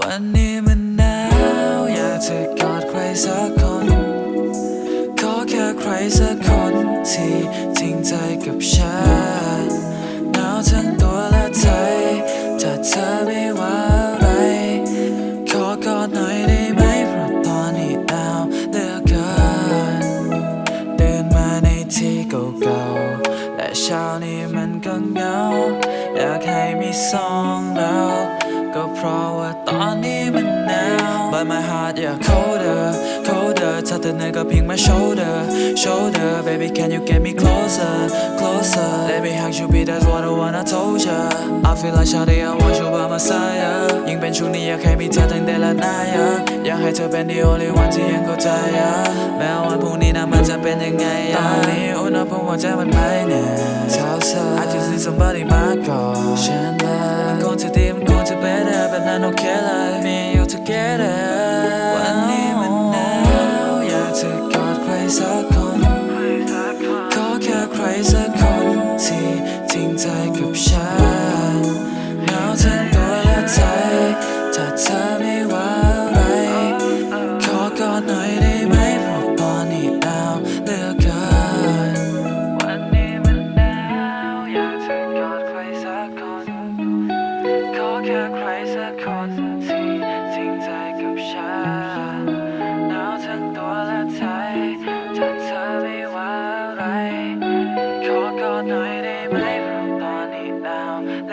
วันนี้มันหนาวอยากจะกอดใครสักคน ขอแค่ใครสักคนที่จริงใจกับฉันหนาวทั้งตัวและใจถ้าเธอไม่ว่าอะไร ขอกอดหน่อยได้ไหมเพราะตอนนี้หนาวเหลือเกินเดินมาในที่เก่าๆและเช้านี้มันก็เหงาอยากให้มีสองเรา ก็เพราะว่าตอนนี้มันหนาว But my heart yeah colder colder ถ้าเธอเหนื่อยก็เพียงมา shoulder shoulder baby can you get me closer closer let me hug you be that's what I wanna told ya I feel like shawty I want you by my side yeah ยิ่งเป็นช่วงนี้อยากให้มีเธอตั้งแต่ละหน้า yeah อยากให้เธอเป็น the only one ที่ยังเข้าใจ yeah แม้วันพรุ่งนี้นะมันจะเป็นยังไง yeah ตอนนี้อุณหภูมิหัวใจมันไม่แน่เท่าเธอ I just need somebody มากอดฉันเลยมันคงจะดีมัน to better But I don't care like me together วันนี้มันหนาวอยากจะกอดใครสักคนขอแค่ใครสักคนที่ทิ้งใจกับฉัน จอใครสักคนที่จริงใจกับฉันหนาวทั้งตัวและใจถ้าเธอไม่ว่าอะไร ขอกอดหน่อยได้ไหมเพราะตอนนี้หนาวแ